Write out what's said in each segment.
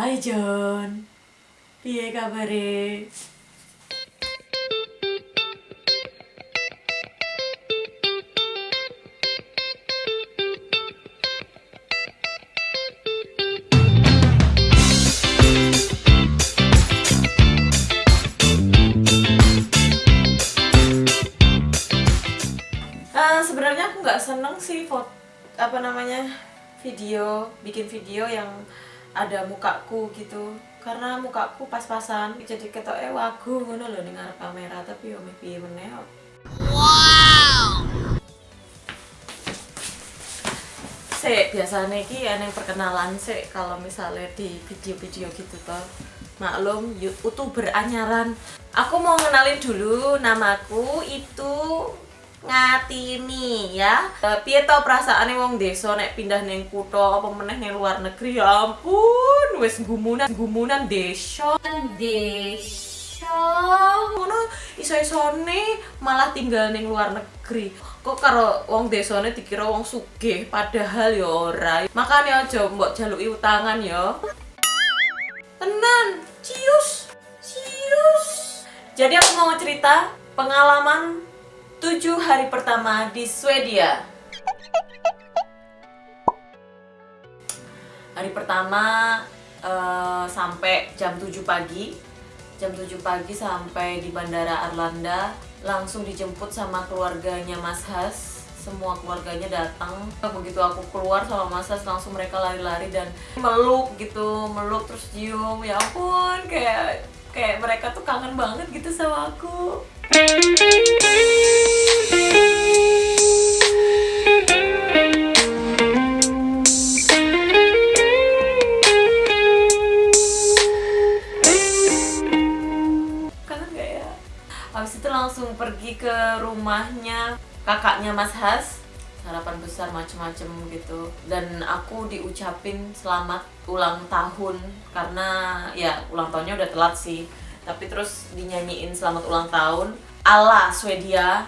Hai John. Piye kabare? Eh, sebenarnya aku nggak seneng sih foto apa namanya video bikin video yang ada mukaku gitu karena mukaku pas-pasan jadi ketok eh wagu ngono loh ning ngarep kamera tapi yo meh piye meneh kok. Sik, biasanya ki yang perkenalan sik kalau misalnya di video-video gitu toh. Maklum, youtuber anyaran. Aku mau ngenalin dulu namaku itu Ngatini ya. Eh, Piye to perasaane wong desa nek pindah ning kutha apa meneh ning luar negeri? Ya ampun wis gumunan gumunan desa. Desa. Ngono iso-isone malah tinggal ning luar negeri. Kok karo wong desane dikira wong sugih padahal ya ora. Makane aja mbok jaluki utangan ya. Tenan cius. Cius. Jadi aku mau cerita pengalaman 7 hari pertama di Swedia. Hari pertama eh, sampai jam 7 pagi. Jam 7 pagi sampai di Bandara Arlanda. Langsung dijemput sama keluarganya Mas Has. Semua keluarganya datang. Begitu aku keluar sama Mas Has langsung mereka lari-lari dan meluk gitu meluk terus cium. Ya ampun kayak kayak mereka tuh kangen banget gitu sama aku? Habis itu langsung pergi ke rumahnya kakaknya Mas Has. Sarapan besar macem-macem gitu. Dan aku diucapin selamat ulang tahun. Karena ya ulang tahunnya udah telat sih tapi terus dinyanyiin selamat ulang tahun ala Swedia.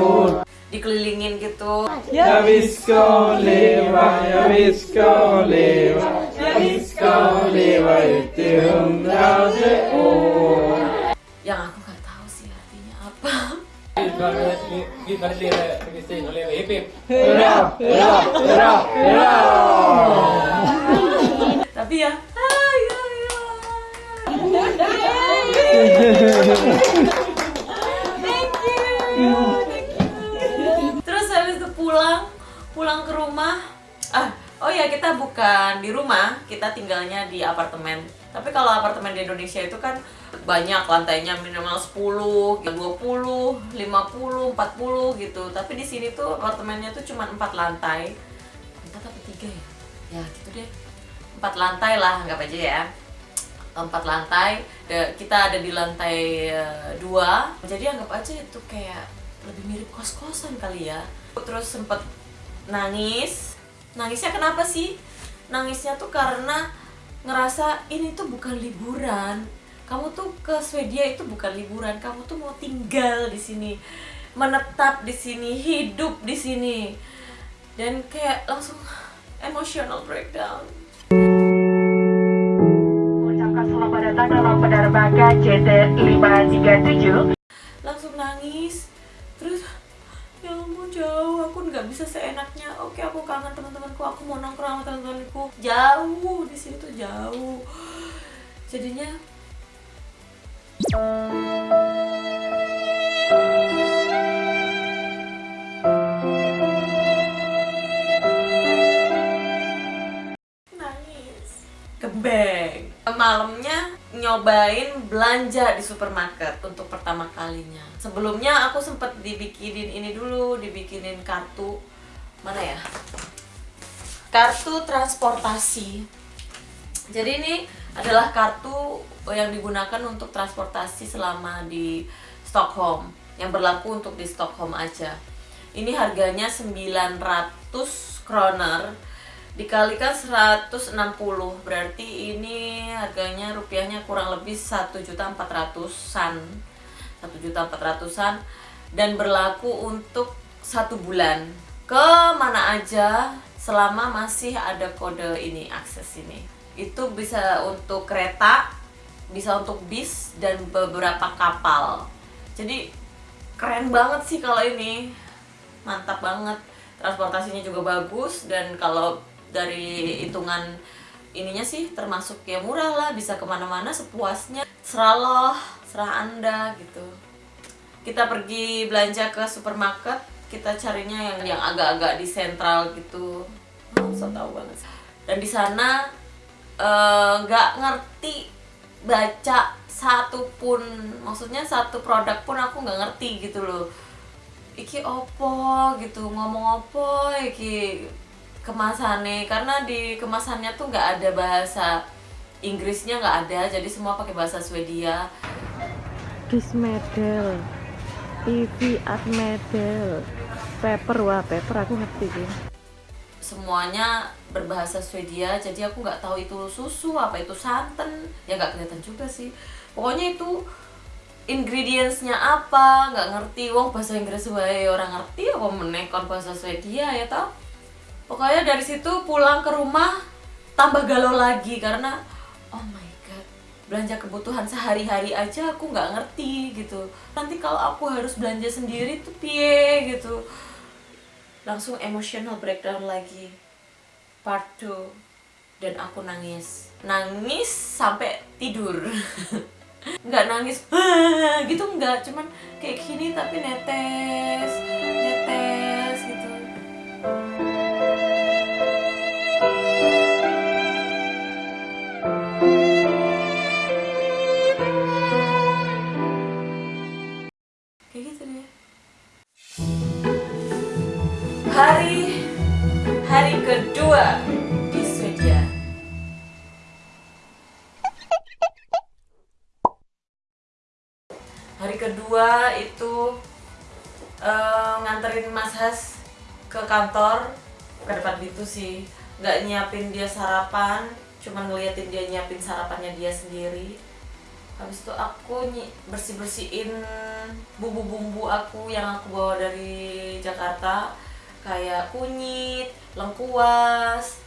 År dikelilingin gitu. Ja, vi ska leva, ja, vi ska leva Ja, vi ska leva år yang aku nggak tahu sih artinya apa. Gud vad det lever Kristin och lever. Hipp hipp! Hurra, hurra, hurra, hurra! tapi ya ay, ay, ay. Terus habis itu pulang, pulang ke rumah. Ah, oh ya kita bukan di rumah, kita tinggalnya di apartemen. Tapi kalau apartemen di Indonesia itu kan banyak lantainya minimal 10, 20, 50, 40 gitu. Tapi di sini tuh apartemennya tuh cuma 4 lantai. 4 atau 3 ya? Ya gitu deh. 4 lantai lah, anggap aja ya empat lantai kita ada di lantai eh, dua. Jadi anggap aja itu kayak lebih mirip kos-kosan kali ya. Terus sempet nangis. Nangisnya kenapa sih? Nangisnya tuh karena ngerasa ini tuh bukan liburan. Kamu tuh ke Swedia itu bukan liburan. Kamu tuh mau tinggal di sini menetap di sini hidup di sini. Dan kayak langsung emotional breakdown selamat datang dalam penerbangan JT537 langsung nangis. Terus ya ampun jauh. Aku nggak bisa seenaknya. Oke aku kangen teman-temanku. Aku mau nongkrong sama teman-temanku. Jauh di sini tuh jauh. Jadinya nangis. Kebeng malamnya nyobain belanja di supermarket untuk pertama kalinya. Sebelumnya aku sempet dibikinin ini dulu dibikinin kartu mana ya? Kartu transportasi. Jadi ini adalah kartu yang digunakan untuk transportasi selama di Stockholm yang berlaku untuk di Stockholm aja. Ini harganya 900 kroner dikalikan 160 berarti ini harganya rupiahnya kurang lebih 1.400-an 1.400-an dan berlaku untuk satu bulan. Ke mana aja selama masih ada kode ini akses ini. Itu bisa untuk kereta bisa untuk bis dan beberapa kapal. Jadi keren banget sih kalau ini. Mantap banget. Transportasinya juga bagus dan kalau dari hitungan ininya sih termasuk ya murah lah bisa ke mana-mana sepuasnya serah loh serah anda gitu. Kita pergi belanja ke supermarket kita carinya yang yang agak-agak di sentral gitu. Oh, so tau banget dan di sana eh, nggak ngerti baca satu pun maksudnya satu produk pun aku nggak ngerti gitu loh. Iki opo gitu ngomong opo iki kemasannya karena di kemasannya tuh nggak ada bahasa Inggrisnya nggak ada jadi semua pakai bahasa Swedia. Dismedel. TV art medel paper wah paper aku ngerti sih. Semuanya berbahasa Swedia jadi aku nggak tahu itu susu apa itu santan. Ya nggak kelihatan juga sih. Pokoknya itu ingredientsnya apa nggak ngerti. Wong bahasa Inggris wae orang ngerti apa menekon bahasa Swedia ya tau pokoknya dari situ pulang ke rumah tambah galau lagi karena oh my god belanja kebutuhan sehari-hari aja aku nggak ngerti gitu. Nanti kalau aku harus belanja sendiri tuh pie gitu. Langsung emotional breakdown lagi. Part 2 dan aku nangis. Nangis sampai tidur. Nggak nangis gitu nggak. Cuman kayak gini tapi netes netes gitu hari hari kedua di Swedia. Hari kedua itu eh, nganterin Mas Has ke kantor. Ke depan itu sih. Nggak nyiapin dia sarapan cuman ngeliatin dia nyiapin sarapannya dia sendiri. Habis itu aku bersih bersihin bumbu-bumbu aku yang aku bawa dari Jakarta kayak kunyit, lengkuas,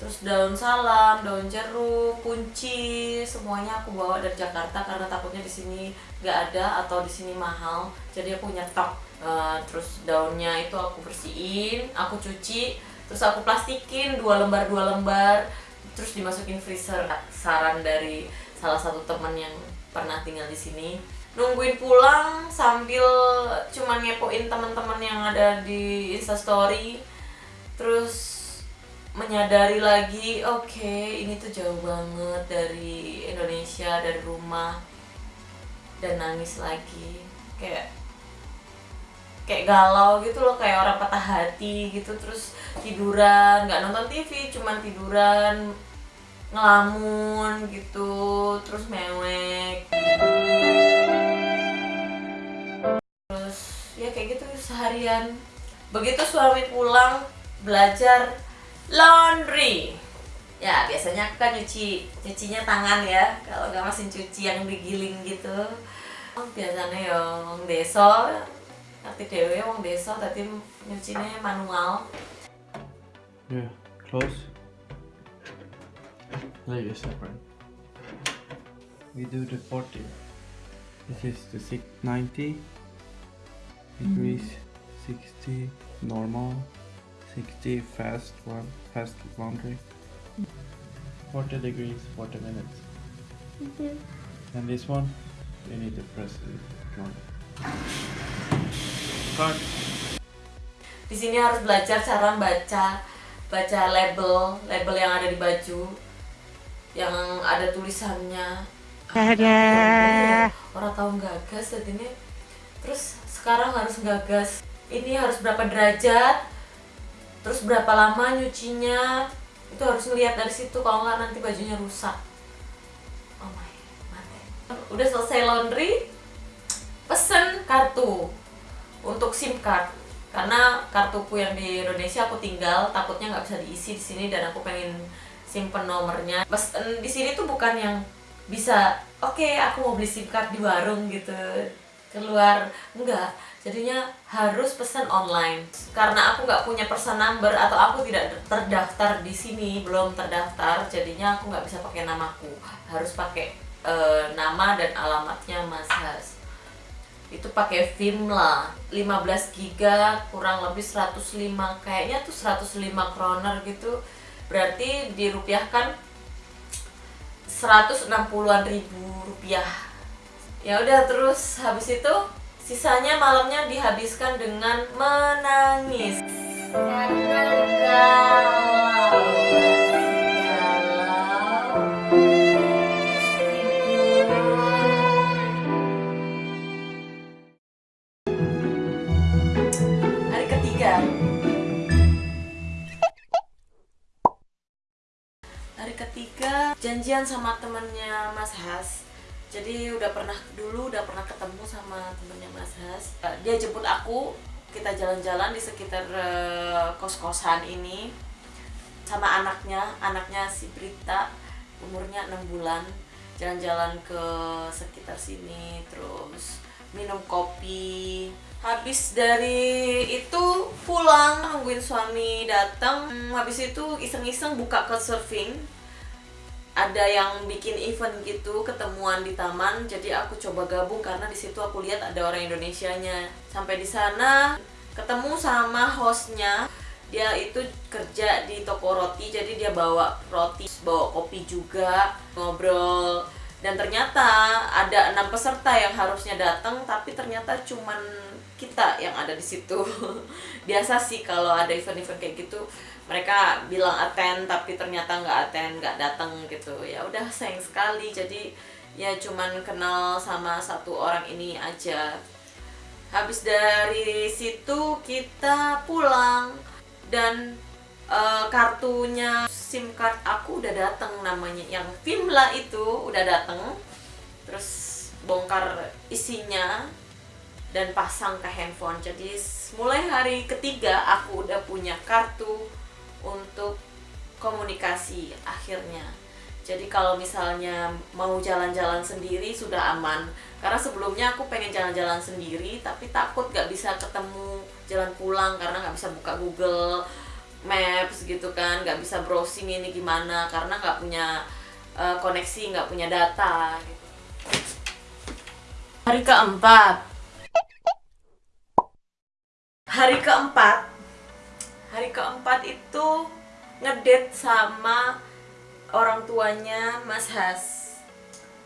terus daun salam, daun jeruk, kunci, semuanya aku bawa dari Jakarta karena takutnya di sini nggak ada atau di sini mahal. Jadi aku nyetok. Eh, terus daunnya itu aku bersihin, aku cuci, terus aku plastikin dua lembar dua lembar, terus dimasukin freezer. Saran dari salah satu teman yang pernah tinggal di sini nungguin pulang sambil cuman ngepoin teman-teman yang ada di instastory terus menyadari lagi oke ini tuh jauh banget dari Indonesia dari rumah. Dan nangis lagi. Kayak kayak galau gitu loh kayak orang patah hati gitu. Terus tiduran nggak nonton TV cuman tiduran ngelamun gitu terus mewek. Terus ya kayak gitu seharian. Begitu suami pulang belajar laundry. Ya biasanya aku kan nyuci nyucinya tangan ya kalau nggak mesin cuci yang digiling gitu. Biasanya ya desa ngerti dewe wong desa tadi nyucinya manual. Yeah, close. Leg is separate. We do the 40. This is the six, 90 degrees, mm. 60 normal, 60 fast one, fast laundry. 40 degrees, 40 minutes. Mm-hmm. And this one, you need to press it one. Cut. di sini harus belajar cara baca baca label label yang ada di baju yang ada tulisannya. Orang tahu gagas ini terus sekarang harus gagas. Ini harus berapa derajat? Terus berapa lama nyucinya? Itu harus ngeliat dari situ kalau nggak nanti bajunya rusak. Oh my mati udah selesai laundry pesen kartu untuk SIM card. Karena kartuku yang di Indonesia aku tinggal takutnya nggak bisa diisi di sini dan aku pengen simpen nomornya. Em, di sini tuh bukan yang bisa oke aku mau beli SIM card di warung gitu. Keluar enggak. Jadinya harus pesan online. Karena aku nggak punya person number atau aku tidak terdaftar di sini belum terdaftar jadinya aku nggak bisa pakai namaku. Harus pakai eh, nama dan alamatnya Mas Has. Itu pakai Vimla 15 giga kurang lebih 105 kayaknya tuh 105 kroner gitu berarti dirupiahkan 160-an ribu rupiah. Ya udah terus habis itu sisanya malamnya dihabiskan dengan menangis. Karena janjian sama temennya Mas Has. Jadi udah pernah dulu udah pernah ketemu sama temennya Mas Has. Eh, dia jemput aku kita jalan-jalan di sekitar eh, kos-kosan ini. Sama anaknya anaknya si Brita umurnya enam bulan. Jalan-jalan ke sekitar sini terus minum kopi. Habis dari itu pulang nungguin suami datang. Hmm, habis itu iseng-iseng buka ke surfing ada yang bikin event gitu ketemuan di taman jadi aku coba gabung karena di situ aku lihat ada orang Indonesianya. Sampai di sana ketemu sama hostnya. Dia itu kerja di toko roti jadi dia bawa roti bawa kopi juga ngobrol. Dan ternyata ada enam peserta yang harusnya datang tapi ternyata cuman kita yang ada di situ. Biasa sih kalau ada event-event kayak gitu mereka bilang attend tapi ternyata nggak attend nggak datang gitu. Ya udah sayang sekali. Jadi ya cuman kenal sama satu orang ini aja. Habis dari situ kita pulang dan eh, kartunya SIM card aku udah datang namanya. Yang Vimla itu udah datang terus bongkar isinya dan pasang ke handphone. Jadi mulai hari ketiga aku udah punya kartu untuk komunikasi akhirnya. Jadi kalau misalnya mau jalan-jalan sendiri sudah aman. Karena sebelumnya aku pengen jalan-jalan sendiri tapi takut gak bisa ketemu jalan pulang karena nggak bisa buka Google Maps gitu kan nggak bisa browsing ini gimana karena nggak punya eh, koneksi nggak punya data gitu. hari keempat. Hari keempat hari keempat itu ngedate sama orang tuanya Mas Has.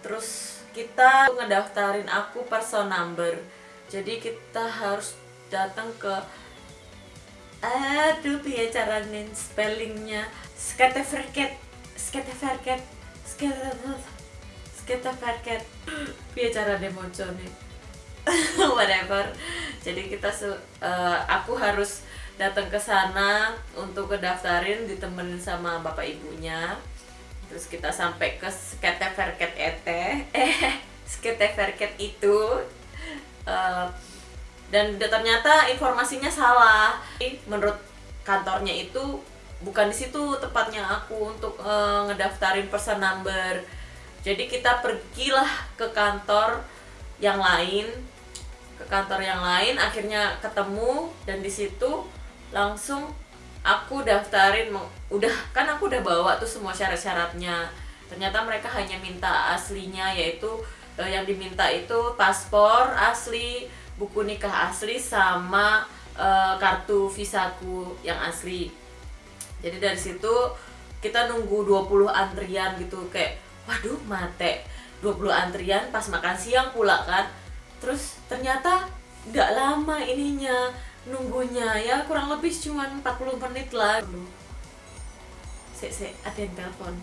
Terus kita ngedaftarin aku person number. Jadi kita harus datang ke aduh ya caranya spellingnya. Skateverket skateverket skateverket piye caranya nih whatever. Jadi kita eh, aku harus datang ke sana untuk kedaftarin ditemenin sama bapak ibunya. Terus kita sampai ke Skateverket ete eh Skateverket itu Eh, dan ternyata informasinya salah. Menurut kantornya itu bukan di situ tepatnya aku untuk eh, ngedaftarin person number. Jadi kita pergilah ke kantor yang lain ke kantor yang lain akhirnya ketemu dan di situ langsung aku daftarin udah kan aku udah bawa tuh semua syarat-syaratnya. Ternyata mereka hanya minta aslinya yaitu eh, yang diminta itu paspor asli buku nikah asli sama eh, kartu visaku yang asli. Jadi dari situ kita nunggu 20 antrian gitu kayak waduh mate 20 antrian pas makan siang pula kan. Terus ternyata nggak lama ininya nunggunya. Ya kurang lebih cuman 40 menit lah. Sek, sek, ada yang telepon.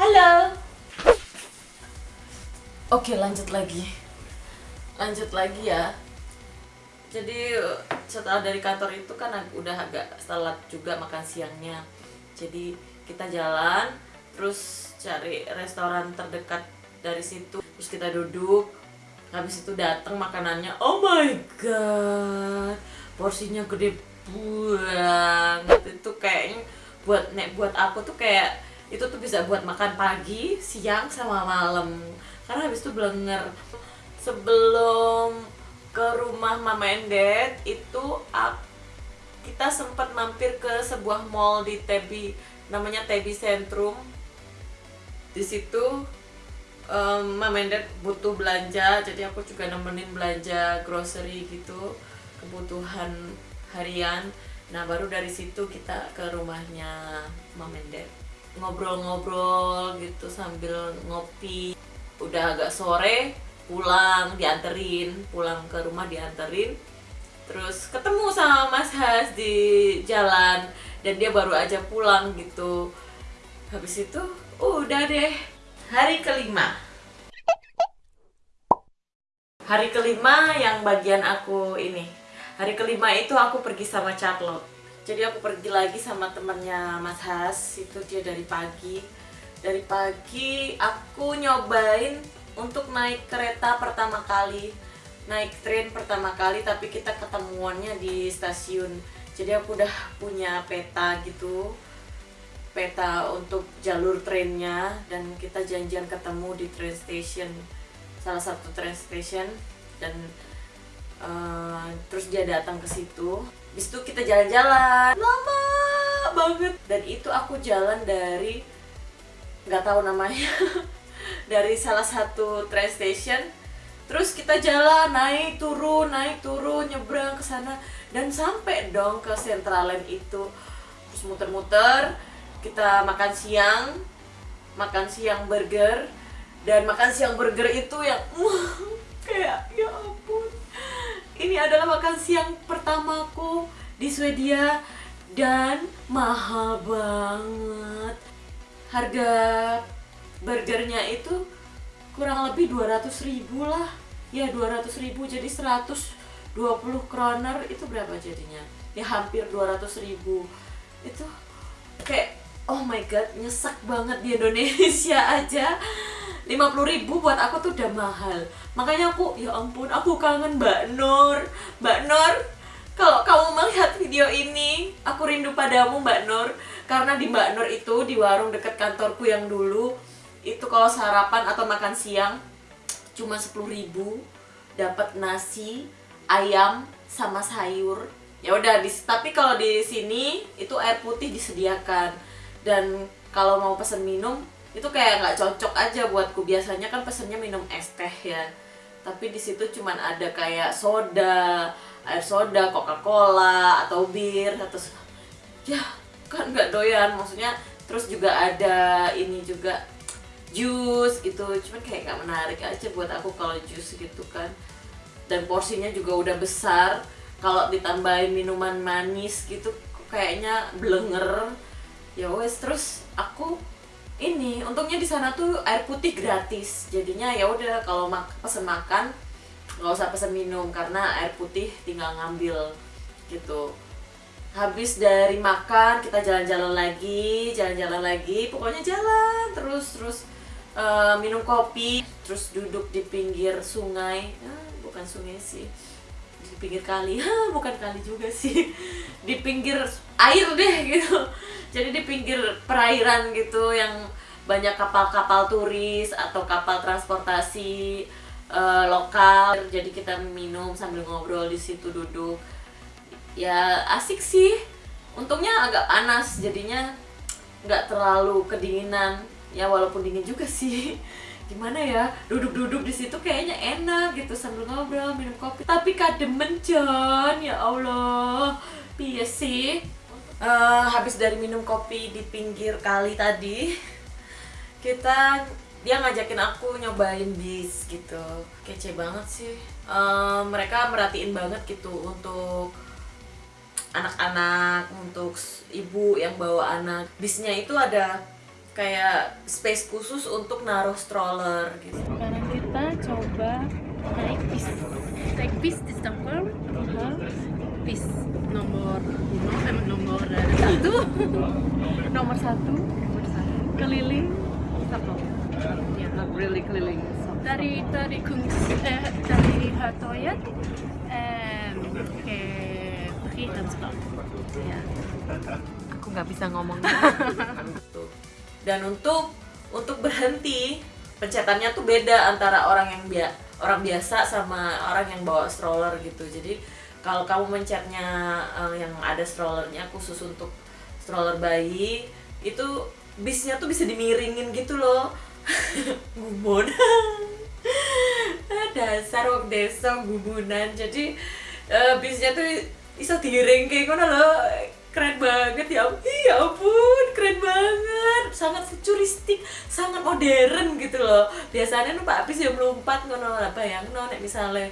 Halo. Oke lanjut lagi. Lanjut lagi ya. Jadi setelah dari kantor itu kan udah agak telat juga makan siangnya. Jadi kita jalan terus cari restoran terdekat dari situ. Terus kita duduk habis itu datang makanannya oh my god porsinya gede banget. Itu kayaknya buat nek buat aku tuh kayak itu tuh bisa buat makan pagi siang sama malam. Karena habis itu blenger. Sebelum ke rumah Mama Dad itu ak- kita sempat mampir ke sebuah mall di Tebi namanya Tebi Centrum. Di situ Dad butuh belanja jadi aku juga nemenin belanja grocery gitu kebutuhan harian. Nah baru dari situ kita ke rumahnya Dad. Ngobrol-ngobrol gitu sambil ngopi. Udah agak sore pulang dianterin. Pulang ke rumah dianterin. Terus ketemu sama Mas Has di jalan. Dan dia baru aja pulang gitu. Habis itu udah deh hari kelima. Hari kelima yang bagian aku ini. Hari kelima itu aku pergi sama Charlotte. Jadi aku pergi lagi sama temennya Mas Has itu dia dari pagi. Dari pagi aku nyobain untuk naik kereta pertama kali. Naik train pertama kali tapi kita ketemuannya di stasiun. Jadi aku udah punya peta gitu peta untuk jalur trennya dan kita janjian ketemu di train station salah satu train station dan eh, terus dia datang ke situ. Habis itu kita jalan-jalan lama banget. Dan itu aku jalan dari nggak tahu namanya dari salah satu train station. Terus kita jalan naik turun naik turun nyebrang ke sana. Dan sampai dong ke Centraland itu. Terus muter-muter kita makan siang makan siang burger dan makan siang burger itu yang kayak ya ampun. Ini adalah makan siang pertamaku di Swedia dan mahal banget. Harga burgernya itu kurang lebih 200 ribu lah. Ya 200 ribu jadi 120 kroner. Itu berapa jadinya? Ya hampir 200 ribu. Itu kayak oh my god nyesek banget di Indonesia aja. 50 ribu buat aku tuh udah mahal. Makanya aku ya ampun aku kangen Mbak Nur. Mbak Nur kalau kamu melihat video ini aku rindu padamu Mbak Nur. Karena di Mbak Nur itu di warung dekat kantorku yang dulu itu kalau sarapan atau makan siang cuma 10.000 dapat nasi ayam sama sayur. Ya udah tapi kalau di sini itu air putih disediakan dan kalau mau pesen minum itu kayak nggak cocok aja buatku. Biasanya kan pesennya minum es teh ya. Tapi di situ cuman ada kayak soda air soda coca cola atau bir atau ya kan nggak doyan. Maksudnya terus juga ada ini juga jus gitu. Cuman kayak nggak menarik aja buat aku kalau jus gitu kan. Dan porsinya juga udah besar. Kalau ditambahin minuman manis gitu kayaknya blenger ya wes terus aku ini untungnya di sana tuh air putih gratis. Jadinya ya udah kalau mak pesen makan nggak usah pesen minum karena air putih tinggal ngambil gitu. Habis dari makan kita jalan-jalan lagi jalan-jalan lagi pokoknya jalan terus terus eh, minum kopi terus duduk di pinggir sungai. Ah, bukan sungai sih pinggir kali. Bukan kali juga sih. Di pinggir air deh gitu. Jadi di pinggir perairan gitu yang banyak kapal-kapal turis atau kapal transportasi eh, lokal. Jadi kita minum sambil ngobrol di situ duduk. Ya asik sih. Untungnya agak panas jadinya nggak terlalu kedinginan. Ya walaupun dingin juga sih gimana ya duduk-duduk di situ kayaknya enak gitu sambil ngobrol minum kopi. Tapi kademen John ya Allah. Piye sih. Eh, habis dari minum kopi di pinggir kali tadi kita dia ngajakin aku nyobain bis gitu. Kece banget sih. Eh, mereka merhatiin banget gitu untuk anak-anak untuk ibu yang bawa anak. Bisnya itu ada kayak space khusus untuk naruh stroller gitu Sekarang kita coba naik bis. Naik bis di Stockholm, Aha. bis nomor eh, nomor eh, satu, Nomor satu nomor satu, keliling Stockholm. Ya. really keliling. Dari dari Kungs, eh, dari Hartoyen eh, ke Friedensdal. Ya. Aku nggak bisa ngomong. Dan untuk untuk berhenti pencetannya tuh beda antara orang yang bia orang biasa sama orang yang bawa stroller gitu. Jadi kalau kamu mencetnya eh, yang ada strollernya khusus untuk stroller bayi itu bisnya tuh bisa dimiringin gitu loh. Gumun. Dasar wong desa gubunan jadi eh, bisnya tuh iso diring kayak ngono loh keren banget ya ampun. Ya ampun keren banget. Sangat futuristik sangat modern gitu loh. Biasanya tuh pak bis yang melompat ngono lah bayang nek misalnya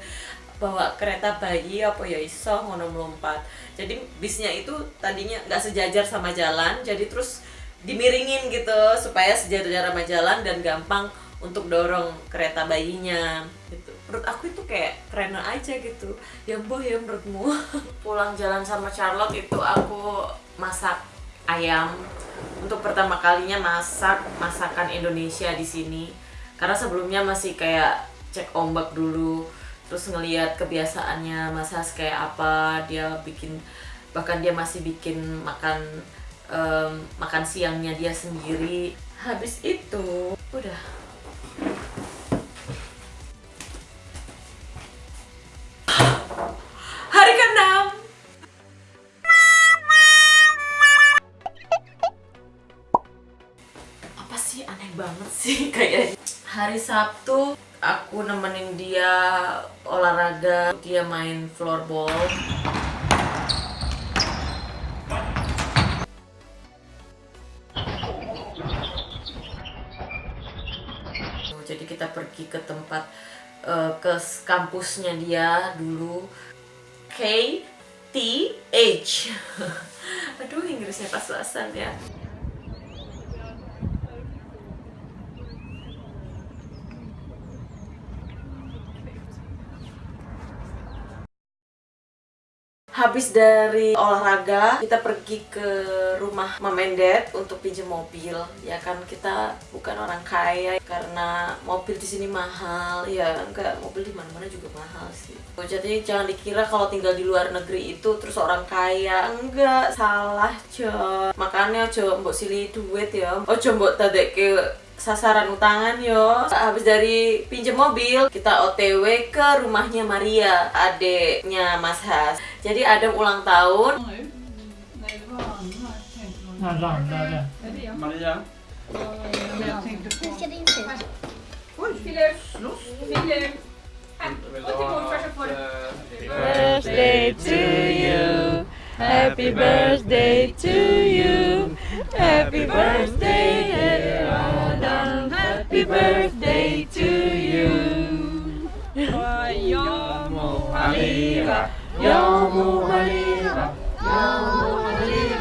bawa kereta bayi apa ya iso ngono melompat. Jadi bisnya itu tadinya nggak sejajar sama jalan jadi terus dimiringin gitu supaya sejajar sama jalan dan gampang untuk dorong kereta bayinya gitu menurut aku itu kayak keren aja gitu. Ya boh ya menurutmu. Pulang jalan sama Charlotte itu aku masak ayam. Untuk pertama kalinya masak masakan Indonesia di sini. Karena sebelumnya masih kayak cek ombak dulu terus ngelihat kebiasaannya Mas Has kayak apa dia bikin bahkan dia masih bikin makan em, makan siangnya dia sendiri. Habis itu udah Sabtu aku nemenin dia olahraga dia main floorball. Jadi kita pergi ke tempat eh, ke kampusnya dia dulu. K T H. Aduh Inggrisnya pas-pasan ya Habis dari olahraga, kita pergi ke rumah Dad untuk pinjam mobil. Ya kan kita bukan orang kaya karena mobil di sini mahal. Ya enggak, mobil di mana-mana juga mahal sih. Oh, Jadi jangan dikira kalau tinggal di luar negeri itu terus orang kaya. Enggak, salah, Jo. Makanya Jo mbok sili duit ya. Ojo mbok tadekke sasaran utangan yo habis dari pinjem mobil kita otw ke rumahnya Maria adeknya Mas Has jadi Adam ulang tahun Maria? Birthday to you. Happy birthday to you. Happy birthday, dear Adam. Happy birthday to you. Maria, Yomu Halila.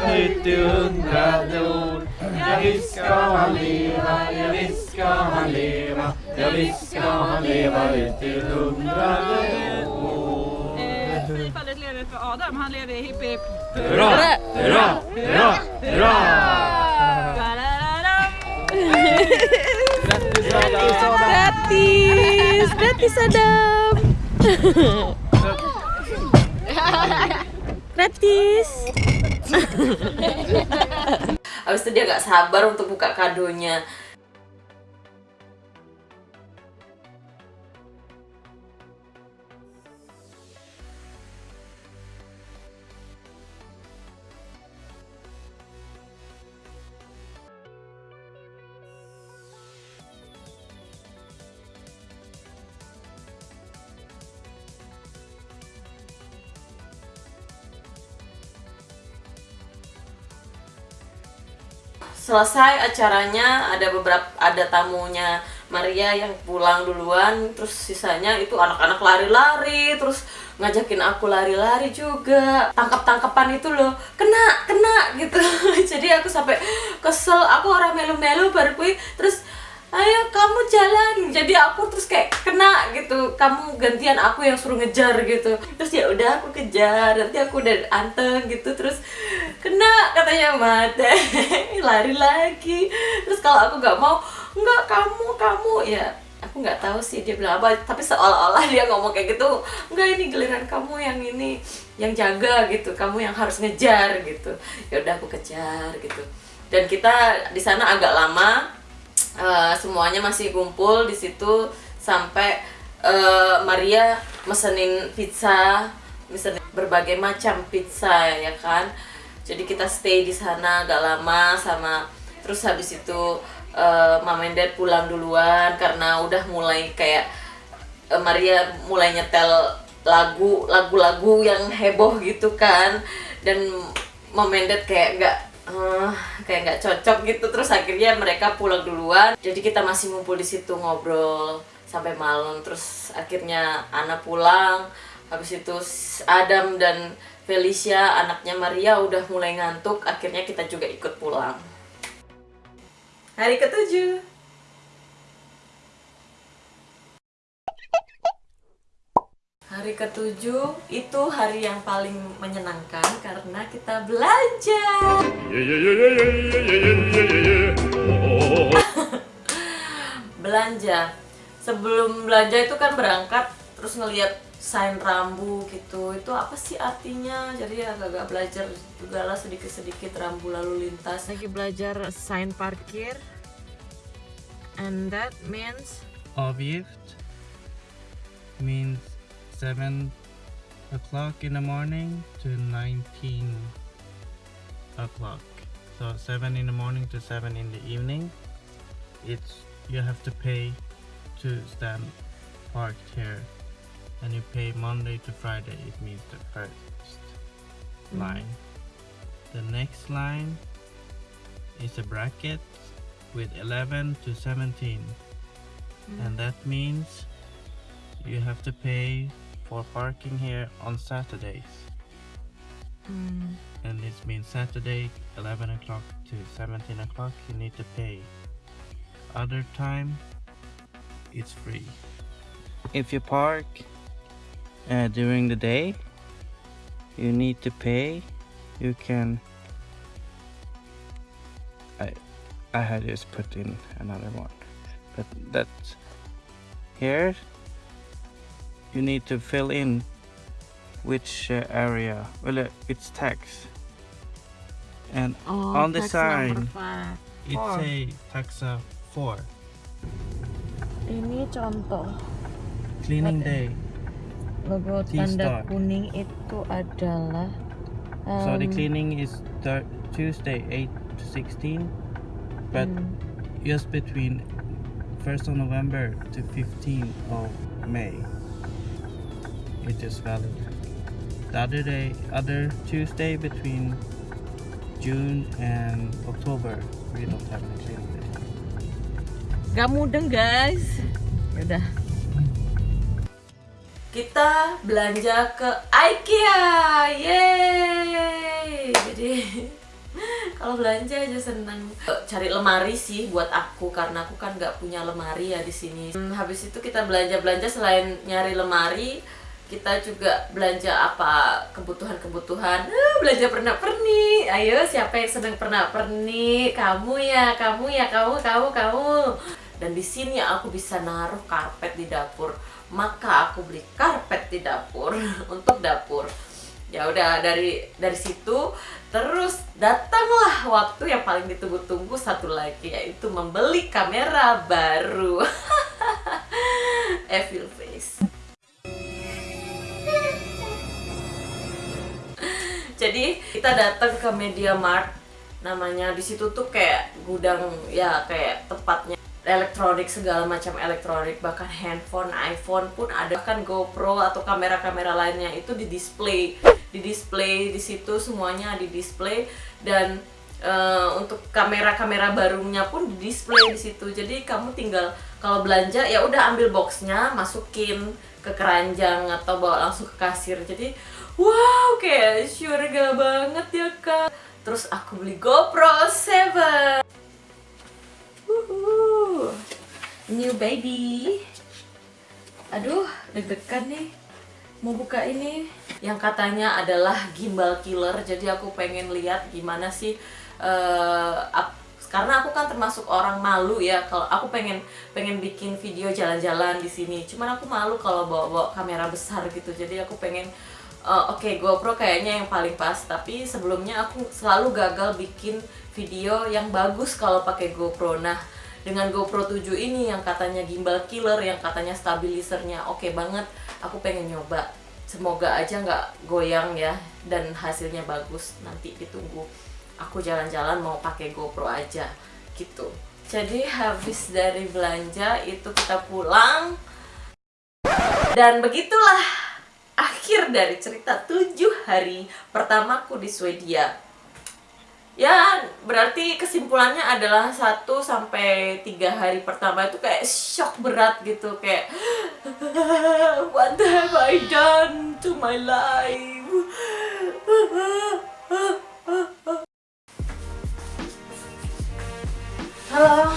Mitt undra jord Ja visst ska han leva, ja visst ska han leva Ja visst ska han leva ut till hundrade Adam, han lever i hipp hipp. Hurra, hurra, hurra, hurra! Grattis Adam! Gratis, gratis Adam. gratis. habis itu dia gak sabar untuk buka kadonya selesai acaranya ada beberapa ada tamunya Maria yang pulang duluan terus sisanya itu anak-anak lari-lari terus ngajakin aku lari-lari juga. Tangkap-tangkapan itu loh kena kena gitu. Jadi aku sampai kesel aku orang melu-melu baru kui terus ayo kamu jalan. Jadi aku terus kayak kena gitu kamu gantian aku yang suruh ngejar gitu. Terus ya udah aku kejar nanti aku udah anteng gitu terus kena katanya mate lari lagi. Terus kalau aku nggak mau nggak kamu kamu. Ya aku nggak tahu sih dia bilang apa tapi seolah-olah dia ngomong kayak gitu nggak ini giliran kamu yang ini yang jaga gitu kamu yang harus ngejar gitu. Ya udah aku kejar gitu. Dan kita di sana agak lama Eh, semuanya masih kumpul di situ sampai eh, Maria mesenin pizza, mesenin berbagai macam pizza ya kan. Jadi kita stay di sana agak lama sama terus habis itu eh, Mama and Dad pulang duluan karena udah mulai kayak eh, Maria mulai nyetel lagu lagu-lagu yang heboh gitu kan. Dan Mama and Dad kayak nggak eh, kayak nggak cocok gitu. Terus akhirnya mereka pulang duluan. Jadi kita masih ngumpul di situ ngobrol sampai malam. Terus akhirnya Ana pulang. Habis itu Adam dan Felicia anaknya Maria udah mulai ngantuk akhirnya kita juga ikut pulang hari ketujuh Hari ketujuh itu hari yang paling menyenangkan karena kita belanja. belanja. Sebelum belanja itu kan berangkat terus ngelihat sign rambu gitu. Itu apa sih artinya? Jadi agak-agak belajar juga lah sedikit-sedikit rambu lalu lintas. Lagi belajar sign parkir. And that means Avgift means 7 o'clock in the morning to 19 o'clock. So 7 in the morning to 7 in the evening. It's you have to pay to stand parked here. And you pay Monday to Friday. It means the first mm-hmm. line. The next line is a bracket with 11 to 17 mm-hmm. and that means you have to pay for parking here on Saturdays. Mm. And this means Saturday 11 o'clock to 17 o'clock you need to pay. Other time it's free. If you park uh, during the day. You need to pay. You can I I had just put in another one but that's here. You need to fill in which uh, area. Well uh, it's tax. And oh, on the tax sign number five. it Four. say taxa 4 Ini contoh cleaning day logo tanda kuning itu adalah so the um, cleaning is Tuesday 8 to 16 but hmm, just between 1st of November to 15th of May. It is valid. The other day, other Tuesday between June and October, we don't have any cleaning day. Gak mudeng guys. Yaudah. Kita belanja ke IKEA, yeay! Jadi kalau belanja aja seneng. Cari lemari sih buat aku karena aku kan nggak punya lemari ya di sini. Hmm, habis itu kita belanja belanja selain nyari lemari, kita juga belanja apa kebutuhan-kebutuhan. Eh, belanja pernak pernik. Ayo siapa yang sedang pernak pernik? Kamu ya, kamu ya, kamu, kamu, kamu. Dan di sini aku bisa naruh karpet di dapur. Maka aku beli karpet di dapur untuk dapur. Ya udah dari dari situ terus datanglah waktu yang paling ditunggu-tunggu satu lagi yaitu membeli kamera baru. Evil face. Jadi kita datang ke Media Mart namanya di situ tuh kayak gudang ya kayak tempatnya elektronik segala macam elektronik bahkan handphone iPhone pun ada. Bahkan GoPro atau kamera-kamera lainnya itu di display. Di display di situ semuanya di display. Dan eh, untuk kamera-kamera barunya pun di display di situ. Jadi kamu tinggal kalau belanja ya udah ambil boxnya masukin ke keranjang atau bawa langsung ke kasir. Jadi wow kayak surga banget ya kak. Terus aku beli GoPro 7 New baby. Aduh deg-degan nih. Mau buka ini. Yang katanya adalah gimbal killer. Jadi aku pengen lihat gimana sih ap- karena aku kan termasuk orang malu ya. Kalau aku pengen pengen bikin video jalan-jalan di sini. Cuman aku malu kalau bawa-bawa kamera besar gitu. Jadi aku pengen eh, oke GoPro kayaknya yang paling pas. Tapi sebelumnya aku selalu gagal bikin video yang bagus kalau pakai GoPro. Nah dengan GoPro 7 ini yang katanya gimbal killer yang katanya stabilisernya oke banget aku pengen nyoba. Semoga aja nggak goyang ya dan hasilnya bagus. Nanti ditunggu. Aku jalan-jalan mau pakai GoPro aja gitu. Jadi habis dari belanja itu kita pulang. Dan begitulah akhir dari cerita tujuh hari pertamaku di Swedia ya berarti kesimpulannya adalah 1 sampai tiga hari pertama itu kayak shock berat gitu kayak what have I done to my life? Halo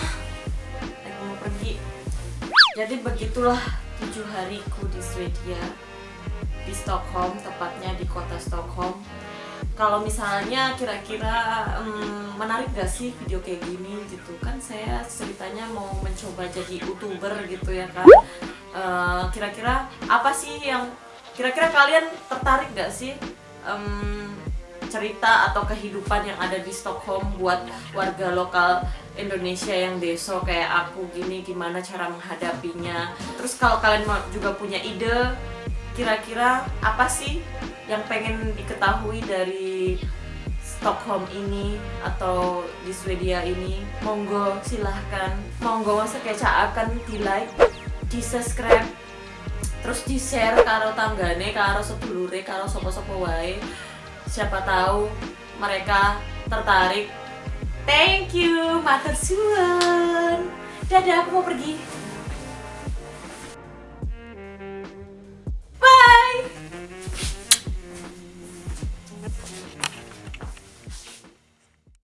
aku mau pergi. Jadi begitulah tujuh hariku di Swedia. Di Stockholm tepatnya di kota Stockholm kalau misalnya kira-kira hmm, menarik gak sih video kayak gini gitu? Kan saya ceritanya mau mencoba jadi youtuber gitu ya kan kira-kira apa sih yang kira-kira kalian tertarik gak sih em, cerita atau kehidupan yang ada di Stockholm buat warga lokal Indonesia yang deso kayak aku gini gimana cara menghadapinya? Terus kalau kalian juga punya ide kira-kira apa sih yang pengen diketahui dari Stockholm ini atau di Swedia ini monggo silahkan. Monggo kayak akan di like di subscribe terus di share karo tanggane karo sedulure karo sopo-sopo wae. Siapa tahu mereka tertarik. Thank you matur suwun. Dadah aku mau pergi. Bye